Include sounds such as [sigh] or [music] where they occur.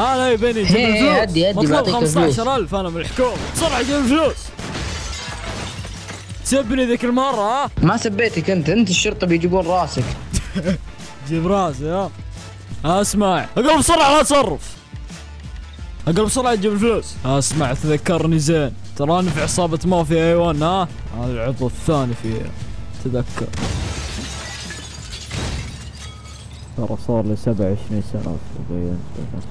هذا يبيني يجيب هي، الفلوس. هدي- هدي، مطلوب بعطيك الفلوس. 15000 أنا من الحكومة بسرعة جيب الفلوس. سبني ذيك المرة ها؟ ما سبيتك أنت أنت الشرطة بيجيبون راسك. [laughs] جيب راسي ها؟ اسمع. اقلب بسرعة لا تصرف. اقلب بسرعة تجيب الفلوس. اسمع تذكرني زين. تراني في عصابة مافيا أيوان ها؟ هذا العضو الثاني فيها. تذكر. ترى صار لي 27 سنة وبينت نفسي